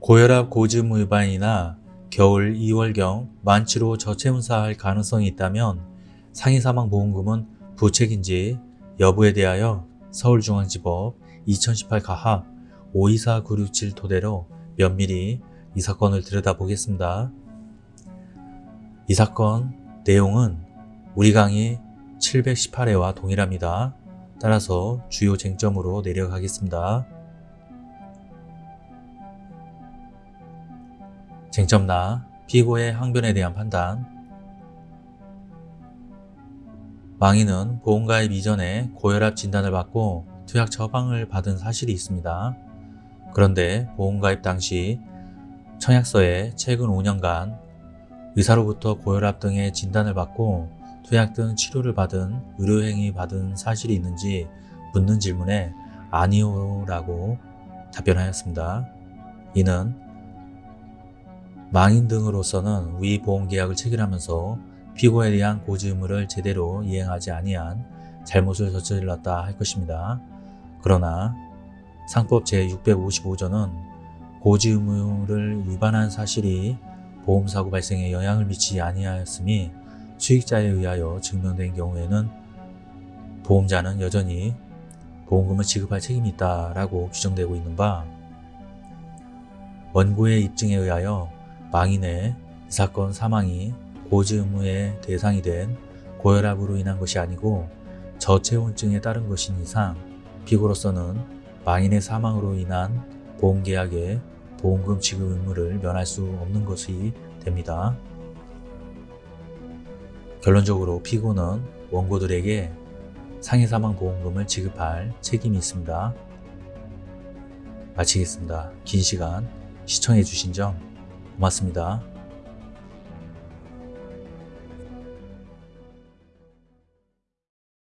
고혈압 고지음 위반이나 겨울 2월경 만취로 저체온사할 가능성이 있다면 상해사망보험금은 부책인지 여부에 대하여 서울중앙지법 2018 가합 524967 토대로 면밀히 이 사건을 들여다보겠습니다. 이 사건 내용은 우리 강의 718회와 동일합니다. 따라서 주요 쟁점으로 내려가겠습니다. 쟁점나 피고의 항변에 대한 판단 망인은 보험가입 이전에 고혈압 진단을 받고 투약 처방을 받은 사실이 있습니다. 그런데 보험가입 당시 청약서에 최근 5년간 의사로부터 고혈압 등의 진단을 받고 투약 등 치료를 받은 의료행위 받은 사실이 있는지 묻는 질문에 아니오 라고 답변하였습니다. 이는 망인 등으로서는 위 보험계약을 체결하면서 피고에 대한 고지 의무를 제대로 이행하지 아니한 잘못을 저질렀다 할 것입니다. 그러나 상법 제655조는 고지 의무를 위반한 사실이 보험사고 발생에 영향을 미치지 아니하였으니 수익자에 의하여 증명된 경우에는 보험자는 여전히 보험금을 지급할 책임이 있다라고 규정되고 있는 바 원고의 입증에 의하여 망인의 이 사건 사망이 고지 의무의 대상이 된 고혈압으로 인한 것이 아니고 저체온증에 따른 것인 이상 피고로서는 망인의 사망으로 인한 보험계약의 보험금 지급 의무를 면할 수 없는 것이 됩니다. 결론적으로 피고는 원고들에게 상해사망보험금을 지급할 책임이 있습니다. 마치겠습니다. 긴 시간 시청해주신 점 고맙습니다.